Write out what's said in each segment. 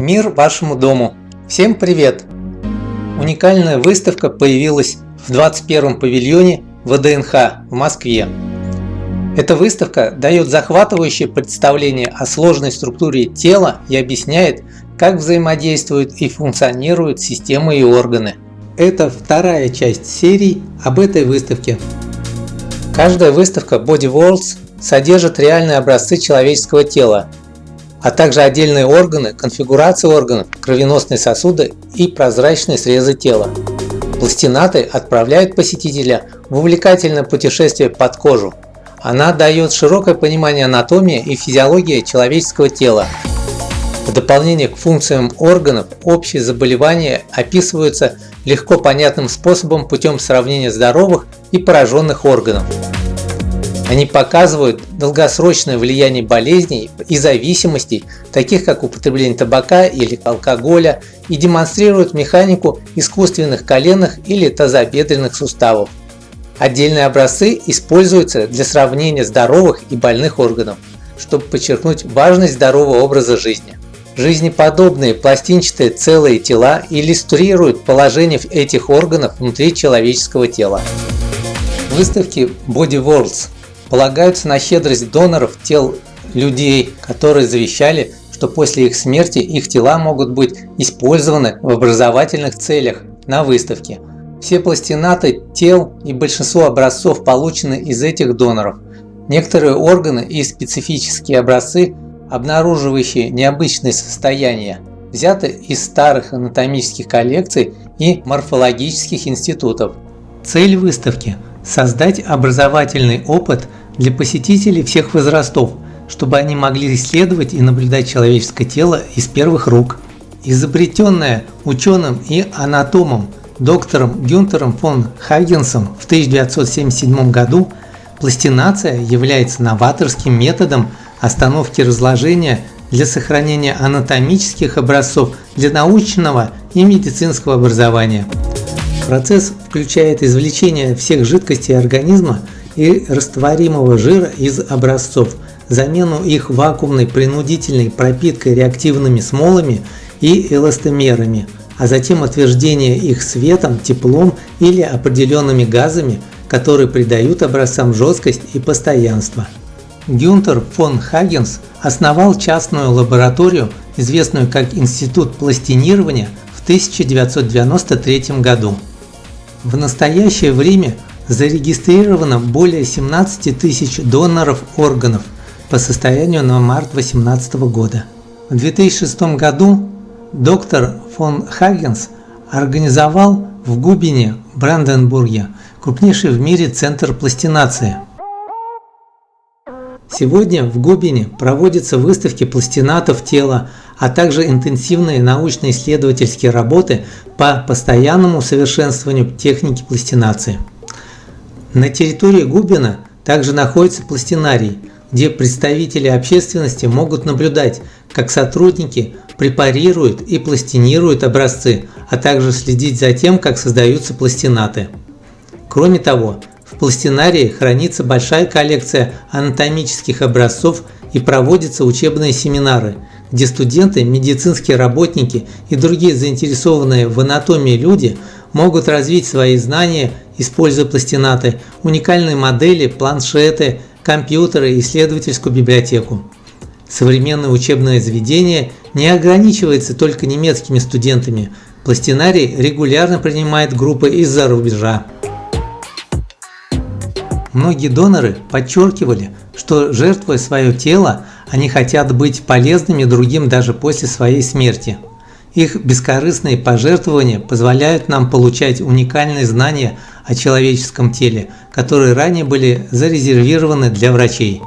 Мир вашему дому! Всем привет! Уникальная выставка появилась в 21 павильоне ВДНХ в Москве. Эта выставка дает захватывающее представление о сложной структуре тела и объясняет, как взаимодействуют и функционируют системы и органы. Это вторая часть серии об этой выставке. Каждая выставка Body Worlds содержит реальные образцы человеческого тела, а также отдельные органы, конфигурации органов, кровеносные сосуды и прозрачные срезы тела. Пластинаты отправляют посетителя в увлекательное путешествие под кожу. Она дает широкое понимание анатомии и физиологии человеческого тела. В дополнение к функциям органов, общие заболевания описываются легко понятным способом путем сравнения здоровых и пораженных органов. Они показывают долгосрочное влияние болезней и зависимостей, таких как употребление табака или алкоголя, и демонстрируют механику искусственных коленных или тазобедренных суставов. Отдельные образцы используются для сравнения здоровых и больных органов, чтобы подчеркнуть важность здорового образа жизни. Жизнеподобные пластинчатые целые тела иллюстрируют положение этих органов внутри человеческого тела. Выставки Body Worlds полагаются на щедрость доноров тел людей, которые завещали, что после их смерти их тела могут быть использованы в образовательных целях на выставке. Все пластинаты тел и большинство образцов получены из этих доноров. Некоторые органы и специфические образцы, обнаруживающие необычные состояния, взяты из старых анатомических коллекций и морфологических институтов. Цель выставки – создать образовательный опыт – для посетителей всех возрастов, чтобы они могли исследовать и наблюдать человеческое тело из первых рук. Изобретенная ученым и анатомом доктором Гюнтером фон Хагенсом в 1977 году, пластинация является новаторским методом остановки разложения для сохранения анатомических образцов для научного и медицинского образования. Процесс включает извлечение всех жидкостей организма и растворимого жира из образцов, замену их вакуумной принудительной пропиткой реактивными смолами и эластомерами, а затем отверждение их светом, теплом или определенными газами, которые придают образцам жесткость и постоянство. Гюнтер фон Хагенс основал частную лабораторию, известную как Институт пластинирования, в 1993 году. В настоящее время зарегистрировано более 17 тысяч доноров органов по состоянию на март 2018 года. В 2006 году доктор фон Хагенс организовал в Губине, Бранденбурге, крупнейший в мире центр пластинации. Сегодня в Губине проводятся выставки пластинатов тела, а также интенсивные научно-исследовательские работы по постоянному совершенствованию техники пластинации. На территории Губина также находится пластинарий, где представители общественности могут наблюдать, как сотрудники препарируют и пластинируют образцы, а также следить за тем, как создаются пластинаты. Кроме того, в пластинарии хранится большая коллекция анатомических образцов и проводятся учебные семинары, где студенты, медицинские работники и другие заинтересованные в анатомии люди могут развить свои знания используя пластинаты, уникальные модели, планшеты, компьютеры и исследовательскую библиотеку. Современное учебное заведение не ограничивается только немецкими студентами. Пластинарий регулярно принимает группы из-за рубежа. Многие доноры подчеркивали, что жертвуя свое тело, они хотят быть полезными другим даже после своей смерти. Их бескорыстные пожертвования позволяют нам получать уникальные знания о человеческом теле, которые ранее были зарезервированы для врачей.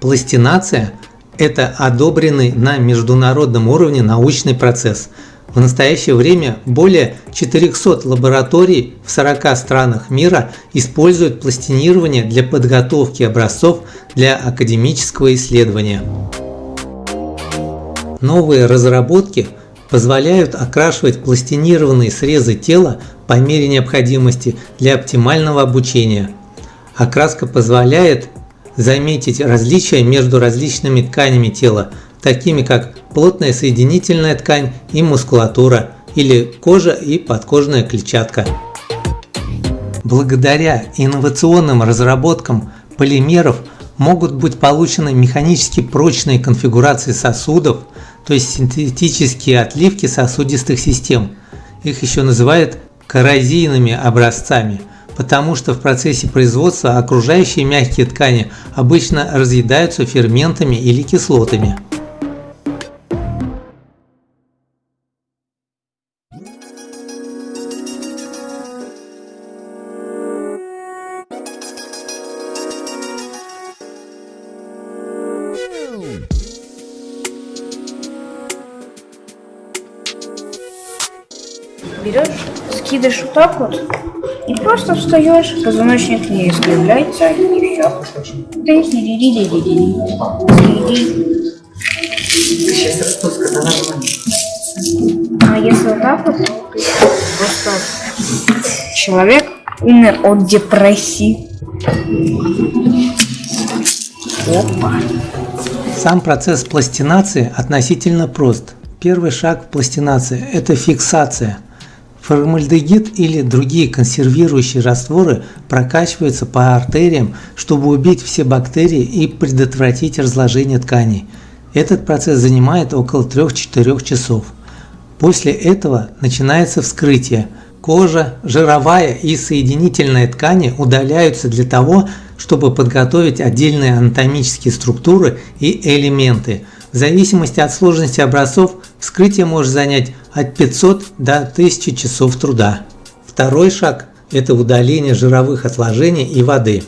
Пластинация – это одобренный на международном уровне научный процесс. В настоящее время более 400 лабораторий в 40 странах мира используют пластинирование для подготовки образцов для академического исследования. Новые разработки позволяют окрашивать пластинированные срезы тела по мере необходимости для оптимального обучения. Окраска позволяет заметить различия между различными тканями тела, такими как плотная соединительная ткань и мускулатура или кожа и подкожная клетчатка. Благодаря инновационным разработкам полимеров могут быть получены механически прочные конфигурации сосудов, то есть синтетические отливки сосудистых систем. Их еще называют коррозийными образцами, потому что в процессе производства окружающие мягкие ткани обычно разъедаются ферментами или кислотами. Берешь, скидываешь вот так вот, и просто встаешь, позвоночник не искривляется, и все. Ты сейчас распуска А если вот так вот, просто человек умер от депрессии. Опа. Сам процесс пластинации относительно прост. Первый шаг в пластинации – это фиксация – Формальдегид или другие консервирующие растворы прокачиваются по артериям, чтобы убить все бактерии и предотвратить разложение тканей. Этот процесс занимает около 3-4 часов. После этого начинается вскрытие. Кожа, жировая и соединительная ткани удаляются для того, чтобы подготовить отдельные анатомические структуры и элементы. В зависимости от сложности образцов вскрытие может занять от 500 до 1000 часов труда. Второй шаг – это удаление жировых отложений и воды.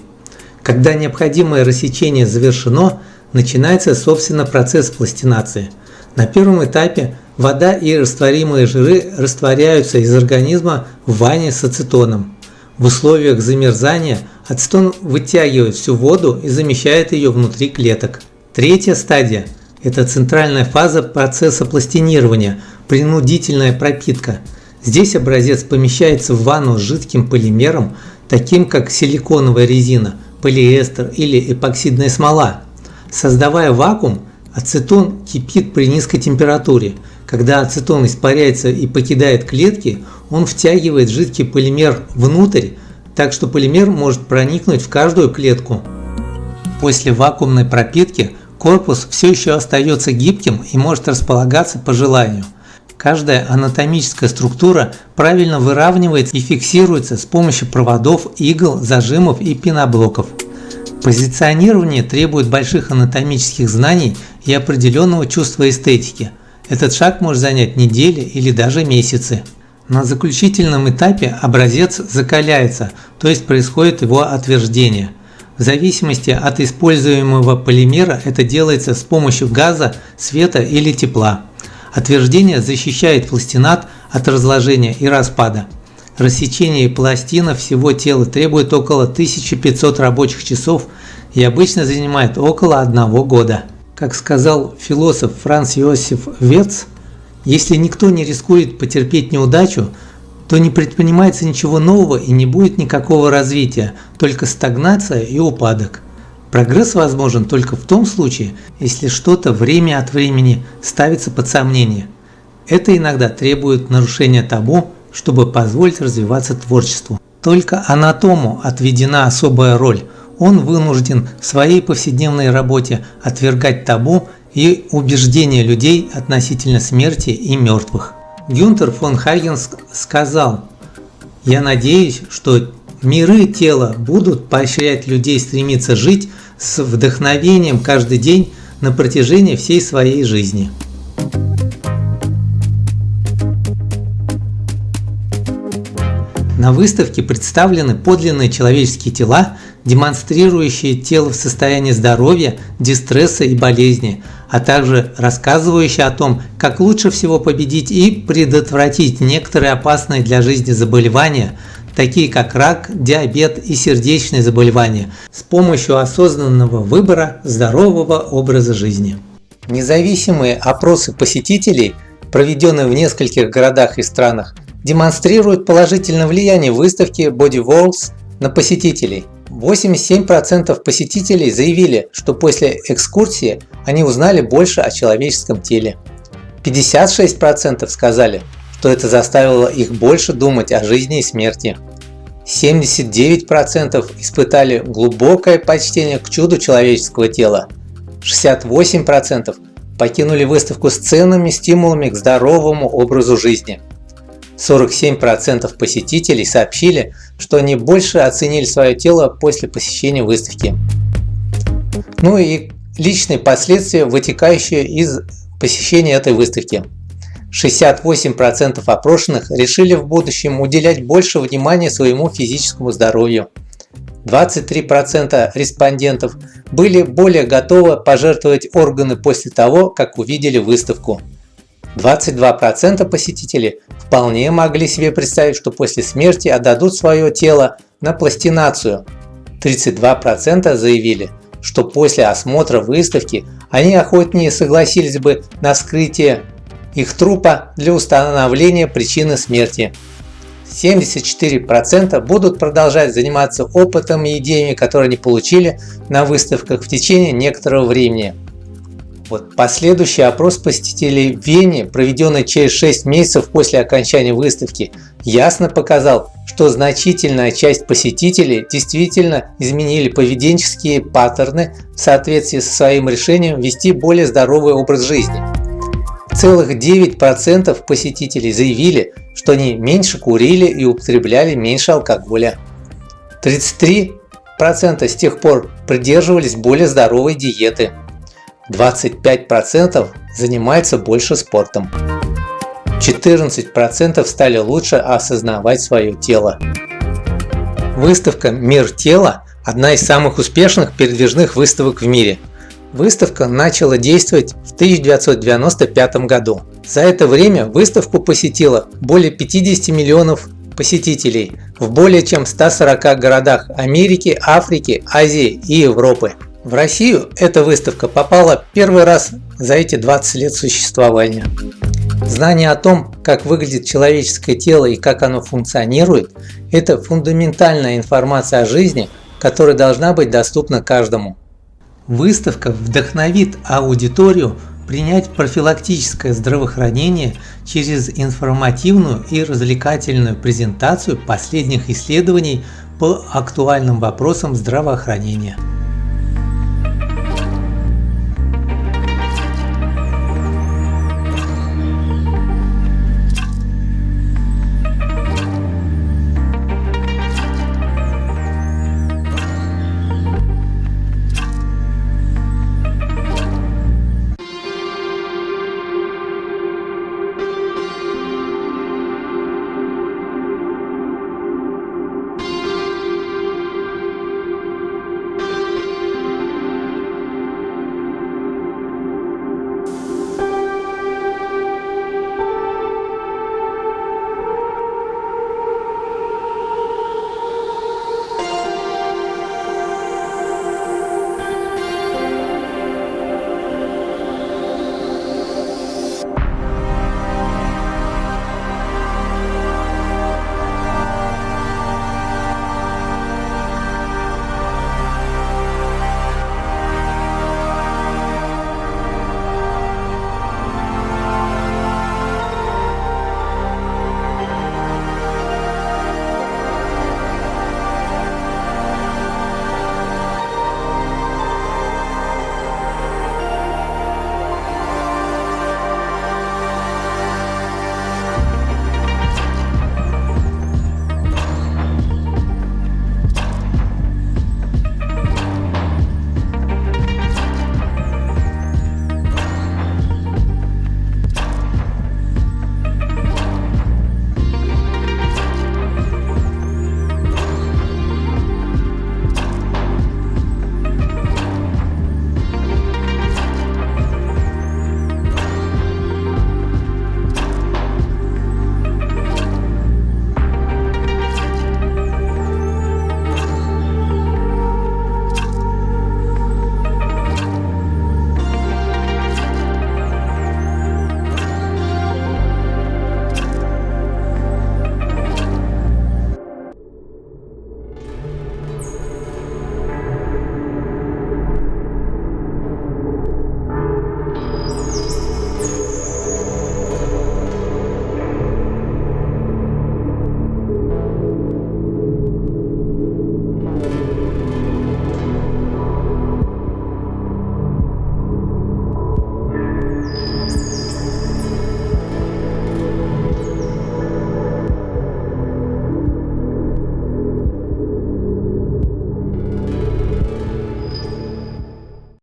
Когда необходимое рассечение завершено, начинается собственно процесс пластинации. На первом этапе вода и растворимые жиры растворяются из организма в ванне с ацетоном. В условиях замерзания ацетон вытягивает всю воду и замещает ее внутри клеток. Третья стадия – это центральная фаза процесса пластинирования – принудительная пропитка. Здесь образец помещается в ванну с жидким полимером, таким как силиконовая резина, полиэстер или эпоксидная смола. Создавая вакуум, ацетон кипит при низкой температуре. Когда ацетон испаряется и покидает клетки, он втягивает жидкий полимер внутрь, так что полимер может проникнуть в каждую клетку. После вакуумной пропитки корпус все еще остается гибким и может располагаться по желанию. Каждая анатомическая структура правильно выравнивается и фиксируется с помощью проводов, игл, зажимов и пеноблоков. Позиционирование требует больших анатомических знаний и определенного чувства эстетики. Этот шаг может занять недели или даже месяцы. На заключительном этапе образец закаляется, то есть происходит его отверждение. В зависимости от используемого полимера это делается с помощью газа, света или тепла. Отверждение защищает пластинат от разложения и распада. Рассечение пластина всего тела требует около 1500 рабочих часов и обычно занимает около одного года. Как сказал философ Франц Иосиф Вец, если никто не рискует потерпеть неудачу, то не предпринимается ничего нового и не будет никакого развития, только стагнация и упадок. Прогресс возможен только в том случае, если что-то время от времени ставится под сомнение. Это иногда требует нарушения табу, чтобы позволить развиваться творчеству. Только анатому отведена особая роль. Он вынужден в своей повседневной работе отвергать табу и убеждения людей относительно смерти и мертвых. Гюнтер фон Хагенс сказал, «Я надеюсь, что миры тела будут поощрять людей стремиться жить с вдохновением каждый день на протяжении всей своей жизни. На выставке представлены подлинные человеческие тела, демонстрирующие тело в состоянии здоровья, дистресса и болезни, а также рассказывающие о том, как лучше всего победить и предотвратить некоторые опасные для жизни заболевания – такие как рак, диабет и сердечные заболевания, с помощью осознанного выбора здорового образа жизни. Независимые опросы посетителей, проведенные в нескольких городах и странах, демонстрируют положительное влияние выставки Body Worlds на посетителей. 87% посетителей заявили, что после экскурсии они узнали больше о человеческом теле. 56% сказали, что это заставило их больше думать о жизни и смерти. 79% испытали глубокое почтение к чуду человеческого тела. 68% покинули выставку с ценными стимулами к здоровому образу жизни. 47% посетителей сообщили, что они больше оценили свое тело после посещения выставки. Ну и личные последствия, вытекающие из посещения этой выставки. 68% опрошенных решили в будущем уделять больше внимания своему физическому здоровью. 23% респондентов были более готовы пожертвовать органы после того, как увидели выставку. 22% посетителей вполне могли себе представить, что после смерти отдадут свое тело на пластинацию. 32% заявили, что после осмотра выставки они охотнее согласились бы на вскрытие их трупа для установления причины смерти. 74% будут продолжать заниматься опытом и идеями, которые они получили на выставках в течение некоторого времени. Вот последующий опрос посетителей в Вене, проведенный через 6 месяцев после окончания выставки, ясно показал, что значительная часть посетителей действительно изменили поведенческие паттерны в соответствии со своим решением вести более здоровый образ жизни. Целых 9% посетителей заявили, что они меньше курили и употребляли меньше алкоголя. 33% с тех пор придерживались более здоровой диеты. 25% занимаются больше спортом. 14% стали лучше осознавать свое тело. Выставка «Мир тела» – одна из самых успешных передвижных выставок в мире. Выставка начала действовать в 1995 году. За это время выставку посетило более 50 миллионов посетителей в более чем 140 городах Америки, Африки, Азии и Европы. В Россию эта выставка попала первый раз за эти 20 лет существования. Знание о том, как выглядит человеческое тело и как оно функционирует, это фундаментальная информация о жизни, которая должна быть доступна каждому. Выставка вдохновит аудиторию принять профилактическое здравоохранение через информативную и развлекательную презентацию последних исследований по актуальным вопросам здравоохранения.